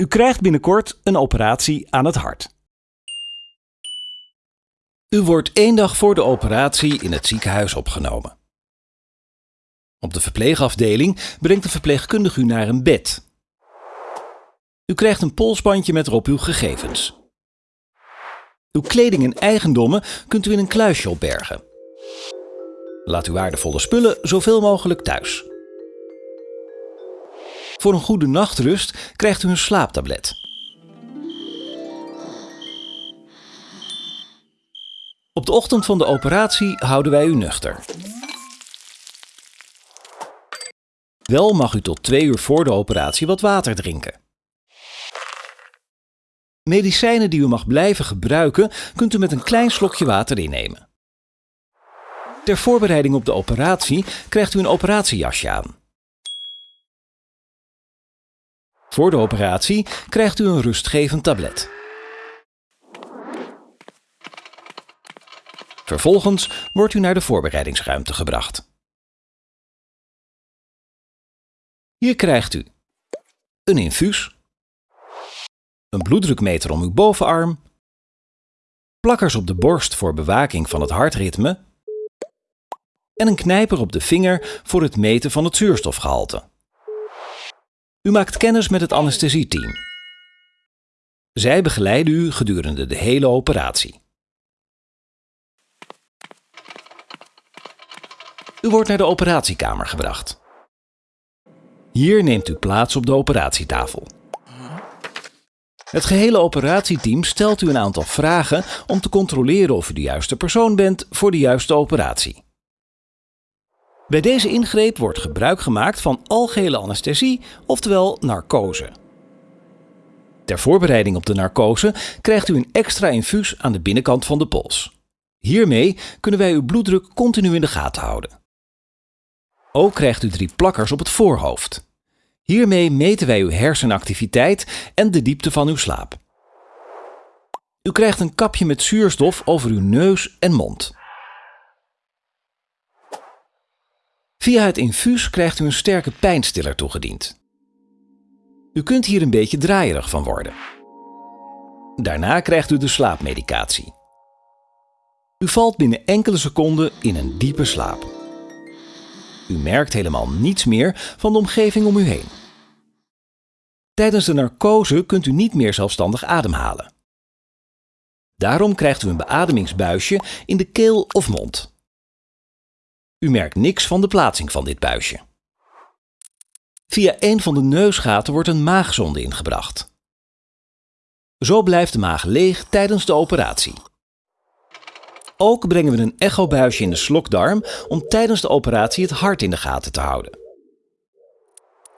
U krijgt binnenkort een operatie aan het hart. U wordt één dag voor de operatie in het ziekenhuis opgenomen. Op de verpleegafdeling brengt de verpleegkundige u naar een bed. U krijgt een polsbandje met erop uw gegevens. Uw kleding en eigendommen kunt u in een kluisje opbergen. Laat uw waardevolle spullen zoveel mogelijk thuis. Voor een goede nachtrust krijgt u een slaaptablet. Op de ochtend van de operatie houden wij u nuchter. Wel mag u tot twee uur voor de operatie wat water drinken. Medicijnen die u mag blijven gebruiken, kunt u met een klein slokje water innemen. Ter voorbereiding op de operatie krijgt u een operatiejasje aan. Voor de operatie krijgt u een rustgevend tablet. Vervolgens wordt u naar de voorbereidingsruimte gebracht. Hier krijgt u een infuus, een bloeddrukmeter om uw bovenarm, plakkers op de borst voor bewaking van het hartritme en een knijper op de vinger voor het meten van het zuurstofgehalte. U maakt kennis met het anesthesieteam. Zij begeleiden u gedurende de hele operatie. U wordt naar de operatiekamer gebracht. Hier neemt u plaats op de operatietafel. Het gehele operatieteam stelt u een aantal vragen om te controleren of u de juiste persoon bent voor de juiste operatie. Bij deze ingreep wordt gebruik gemaakt van algehele anesthesie, oftewel narcose. Ter voorbereiding op de narcose krijgt u een extra infuus aan de binnenkant van de pols. Hiermee kunnen wij uw bloeddruk continu in de gaten houden. Ook krijgt u drie plakkers op het voorhoofd. Hiermee meten wij uw hersenactiviteit en de diepte van uw slaap. U krijgt een kapje met zuurstof over uw neus en mond. Via het infuus krijgt u een sterke pijnstiller toegediend. U kunt hier een beetje draaierig van worden. Daarna krijgt u de slaapmedicatie. U valt binnen enkele seconden in een diepe slaap. U merkt helemaal niets meer van de omgeving om u heen. Tijdens de narcose kunt u niet meer zelfstandig ademhalen. Daarom krijgt u een beademingsbuisje in de keel of mond. U merkt niks van de plaatsing van dit buisje. Via een van de neusgaten wordt een maagzonde ingebracht. Zo blijft de maag leeg tijdens de operatie. Ook brengen we een echobuisje in de slokdarm om tijdens de operatie het hart in de gaten te houden.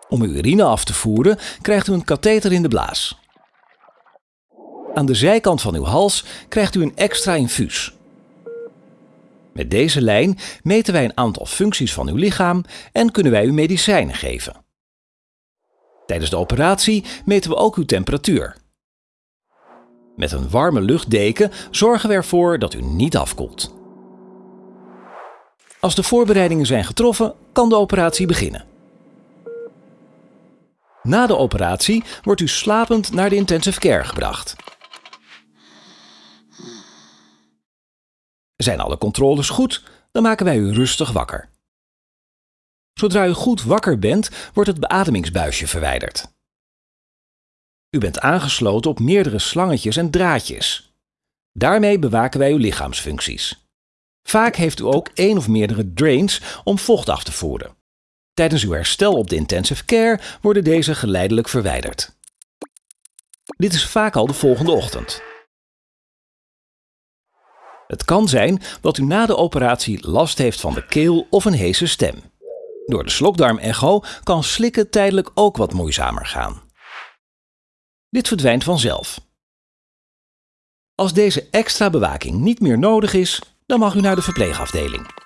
Om uw urine af te voeren krijgt u een katheter in de blaas. Aan de zijkant van uw hals krijgt u een extra infuus. Met deze lijn meten wij een aantal functies van uw lichaam en kunnen wij u medicijnen geven. Tijdens de operatie meten we ook uw temperatuur. Met een warme luchtdeken zorgen we ervoor dat u niet afkoelt. Als de voorbereidingen zijn getroffen, kan de operatie beginnen. Na de operatie wordt u slapend naar de intensive care gebracht. Zijn alle controles goed, dan maken wij u rustig wakker. Zodra u goed wakker bent, wordt het beademingsbuisje verwijderd. U bent aangesloten op meerdere slangetjes en draadjes. Daarmee bewaken wij uw lichaamsfuncties. Vaak heeft u ook één of meerdere drains om vocht af te voeren. Tijdens uw herstel op de intensive care worden deze geleidelijk verwijderd. Dit is vaak al de volgende ochtend. Het kan zijn dat u na de operatie last heeft van de keel of een hese stem. Door de slokdarmecho kan slikken tijdelijk ook wat moeizamer gaan. Dit verdwijnt vanzelf. Als deze extra bewaking niet meer nodig is, dan mag u naar de verpleegafdeling.